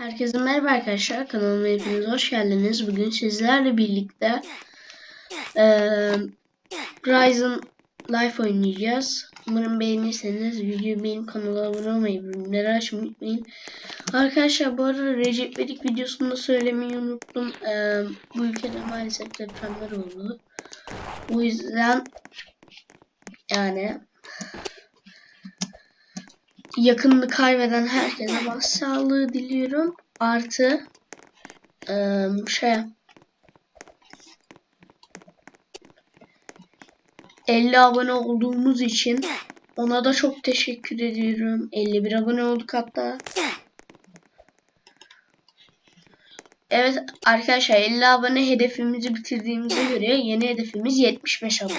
Herkese merhaba arkadaşlar. Kanalıma hepiniz hoş geldiniz. Bugün sizlerle birlikte eee Ryzen Life oynayacağız. Umarım beğenirseniz videoyu beğenip kanala abone olmayı, bildirimleri açmayı unutmayın. Arkadaşlar bu arada Recep İvedik videosunda söylemeyi unuttum. Eee, bu ülkede maalesef depremler oldu. O yüzden yani yakınını kaybeden herkese başsağlığı diliyorum. Artı eee, şey 50 abone olduğumuz için ona da çok teşekkür ediyorum. 51 abone olduk hatta. Evet arkadaşlar 50 abone hedefimizi bitirdiğimize göre yeni hedefimiz 75 abone.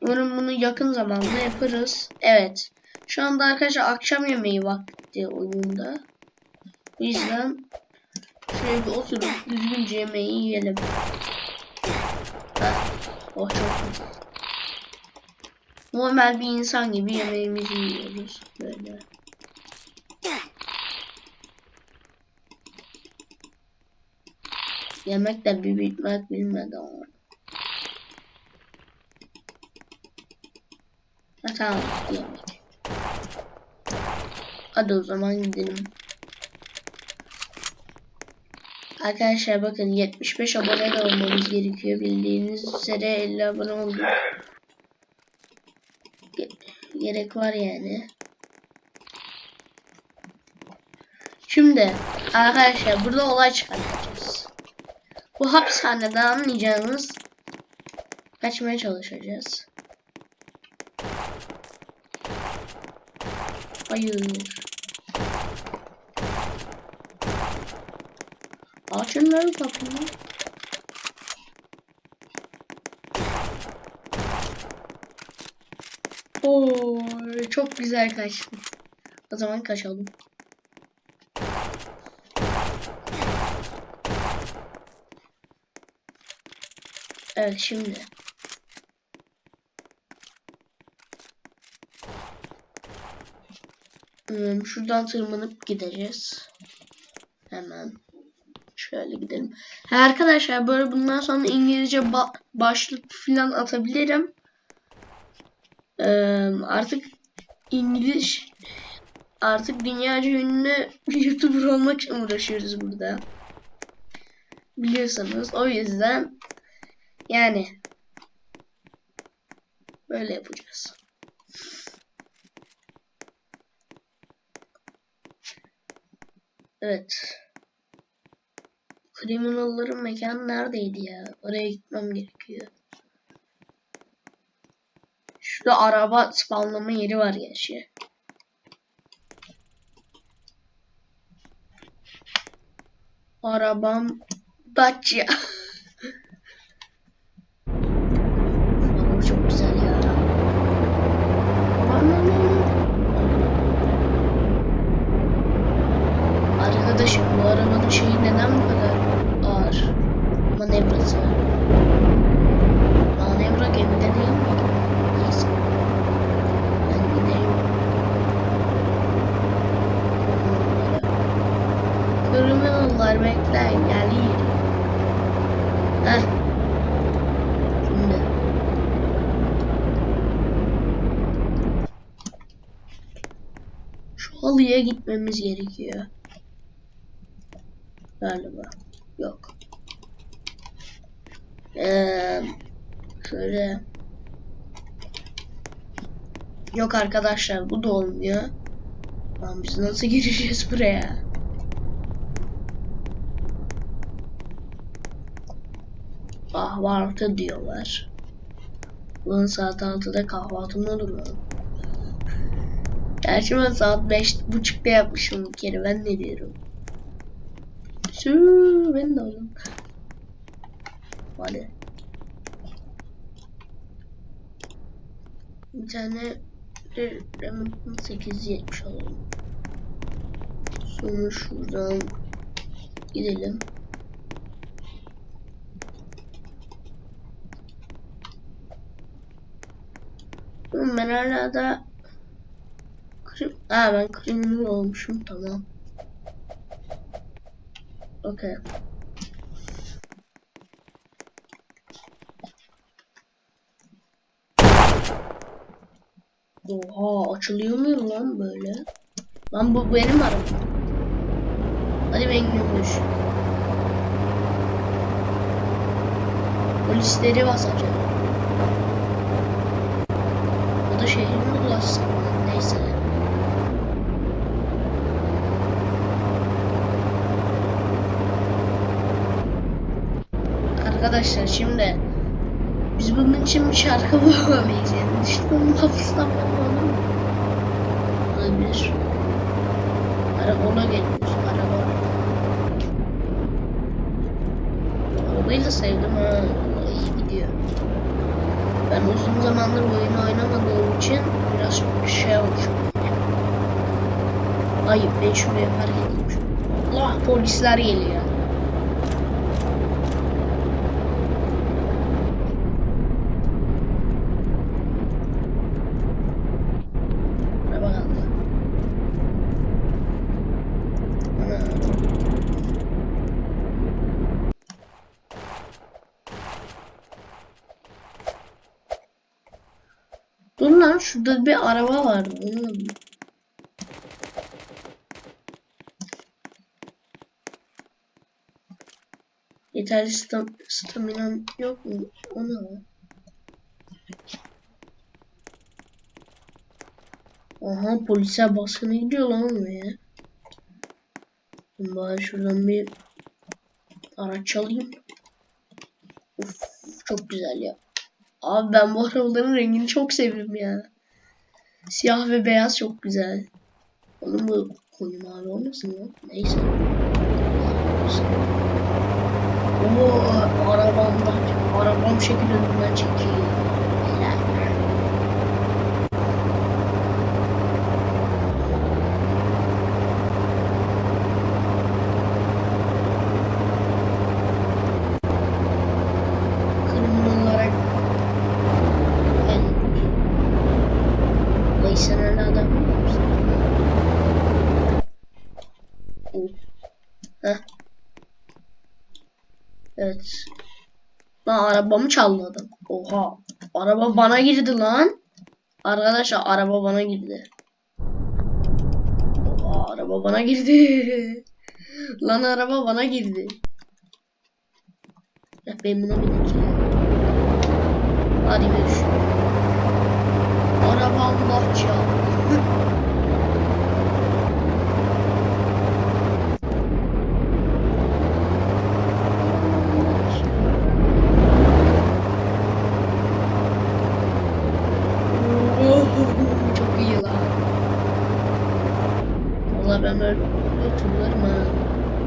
Umarım bunu yakın zamanda yaparız. Evet. Şu anda arkadaşlar akşam yemeği vakti oyunda. O yüzden şöyle bir oturup düzgünce yemeği yiyelim. Heh. Oh çok güzel. Normal bir insan gibi yemeğimizi yiyoruz. Böyle. Yemek de bir bitmek bilmedi ama. Ha, tamam yemek. Hadi o zaman gidelim. Arkadaşlar bakın 75 abone olmamız gerekiyor. Bildiğiniz üzere 50 abone olduk. Ge- Gerek var yani. Şimdi arkadaşlar burada olay çıkartacağız. Bu hapishaneden anlayacağınız kaçmaya çalışacağız. Hayır. Açın lan kapıyı. Oo, çok güzel kaçtı. O zaman kaçalım. Evet şimdi. Hmm, şuradan tırmanıp gideceğiz. Hemen. Şöyle gidelim. Ha, arkadaşlar böyle bundan sonra İngilizce ba- başlık falan atabilirim. Ee, artık İngiliz artık dünyaca ünlü YouTuber olmak için uğraşıyoruz burada. Biliyorsanız o yüzden yani böyle yapacağız. Evet. Kriminalların mekanı neredeydi ya? Oraya gitmem gerekiyor. Şurada araba spawnlama yeri var gerçi. Arabam Dacia. Araba çok güzel ya. Aman, aman, aman. Arkadaşım bu arabanın şeyi neden bu kadar ağır? Manevrası. Manevra gemide değil mi? Neyse. Ben gideyim. Kriminallar bekleyin geliyor. Heh. Şimdi. Şu halıya gitmemiz gerekiyor. Galiba. Yok. Ee, şöyle. Yok arkadaşlar bu da olmuyor. Lan biz nasıl gireceğiz buraya? Kahvaltı diyorlar. Ulan saat 6'da kahvaltı olur lan? Gerçi ben saat beş buçukta yapmışım bir kere ben ne diyorum? De oldum. Hadi. Bir tane Remington 870 alalım. Sonra şuradan gidelim. Ben hala da. Aa ben kriminal olmuşum tamam. Okay. Oha açılıyor mu lan böyle? Lan bu benim arabam. Hadi ben gidiyormuş. Polisleri basacağım. Bu da şehrime ulaşsın. Neyse. Arkadaşlar şimdi biz bunun için bir şarkı bulamayız yani. Düşmanın kafasından bulmalı mı? Olabilir. Arabayla geliyoruz. Araba. Arabayı da sevdim ha. İyi gidiyor. Ben uzun zamandır oyunu oynamadığım için biraz şey olmuş. Ayıp ben şuraya park edeyim. Allah polisler geliyor. Dur şurada bir araba da- Yeterli stam staminam yok mu? O ne lan? Aha polise baskına gidiyor lan oraya. Ben bari şuradan bir araç çalayım. Uf çok güzel ya. Abi ben bu arabaların rengini çok sevdim ya. Siyah ve beyaz çok güzel. Onun bu koyu mavi olmasın ya. Neyse. Oo arabamdan. Arabam şekil önünden çekiyor. Helal. Kriminal olarak ben Mayıs'ın adam mısın? Oh. Heh. Evet. Lan arabamı çaldı adam. Oha. Araba bana girdi lan. Arkadaşlar araba bana girdi. Oha araba bana girdi. lan araba bana girdi. Ya ben buna bineceğim. Hadi görüşürüz. Araba Allah çaldı. Çok iyi lan. Böyle turlarım ha.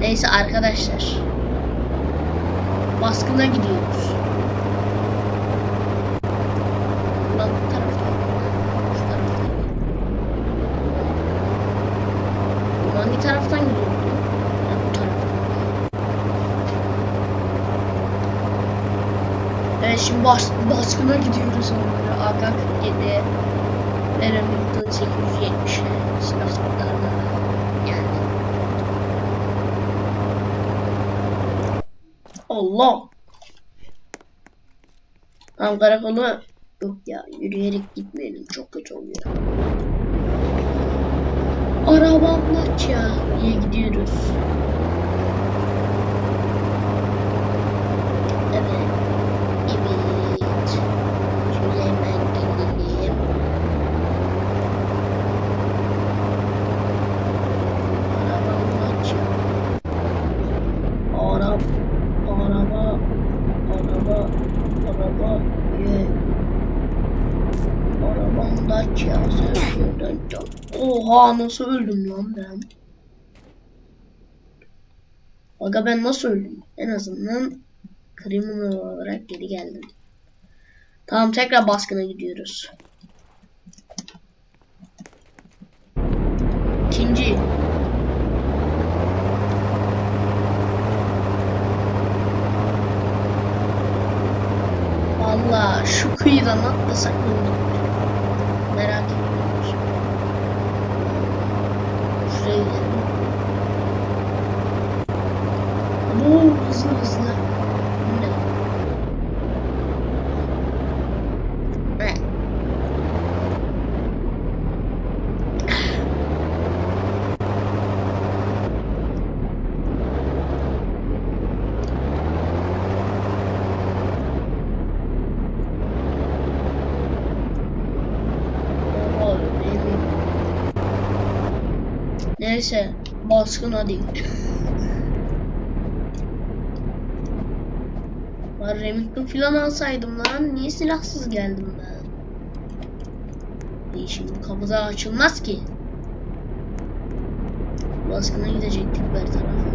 Neyse arkadaşlar. Baskına gidiyoruz. Lan bu taraftan. Şu taraftan. Bu hangi taraftan gidiyordu? Evet şimdi bas baskına gidiyoruz onlara. AK 47 ve Remington 870 silahlarına yani. Allah! Tam karakolu yok ya yürüyerek gitmeyelim çok kötü oluyor. Arabamla ya diye gidiyoruz. Evet. Evet. Şöyle hemen gidelim. Arabamla ya. Araba, araba, araba, araba, ye. Arabamda ya can. Oha nasıl öldüm lan ben? Aga ben nasıl öldüm? En azından kriminal olarak geri geldim. Tamam tekrar baskına gidiyoruz. İkinci. Valla şu kıyıdan atlasak ne olur? Merak ediyorum. Şuraya gidelim. Neyse baskın hadi. Var Remington filan alsaydım lan. Niye silahsız geldim ben? İyi şimdi kapıda açılmaz ki. Baskına gidecektik her tarafa.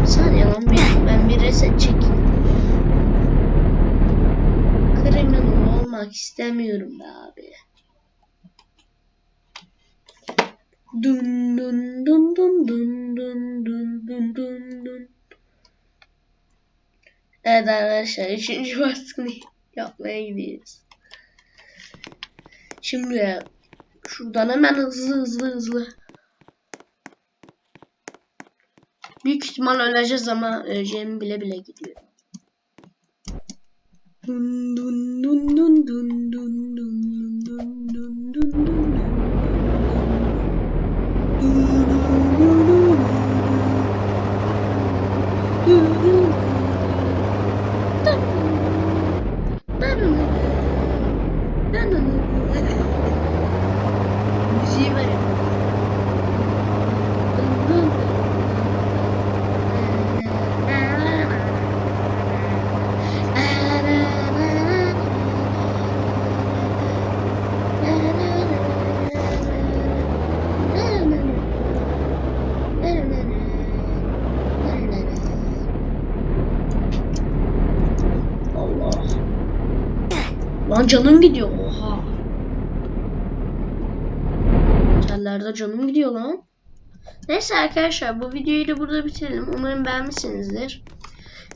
Bir saniye lan bir, ben bir reset çekeyim. Kriminal olmak istemiyorum be abi. Dun dun dun dun dun dun dun dun dun dun. Evet arkadaşlar üçüncü baskını yapmaya gidiyoruz. Şimdi şuradan hemen hızlı hızlı hızlı. Büyük ihtimal öleceğiz ama öleceğimi bile bile gidiyor. Dun dun dun dun dun dun dun dun dun dun dun. Müziği ver. Allah. Lan canım gidiyor. Oha. Tellerde canım gidiyor lan. Neyse arkadaşlar bu videoyu da burada bitirelim. Umarım beğenmişsinizdir.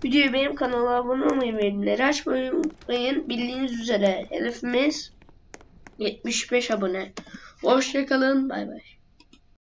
Videoyu benim kanala abone olmayı ve bildirimleri açmayı unutmayın. Bildiğiniz üzere hedefimiz 75 abone. Hoşçakalın. Bay bay.